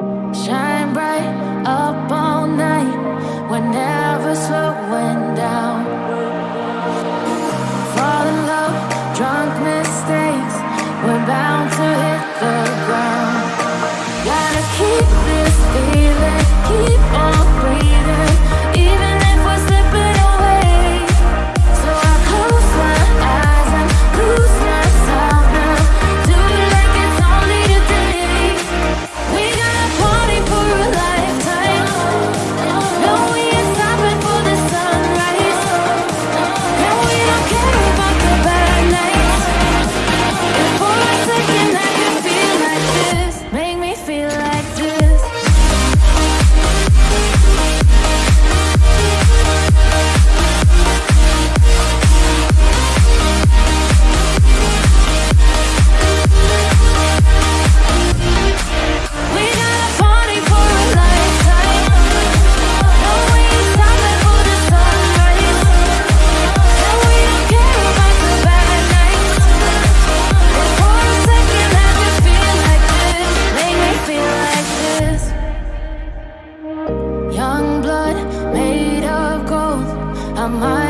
Shine I mind.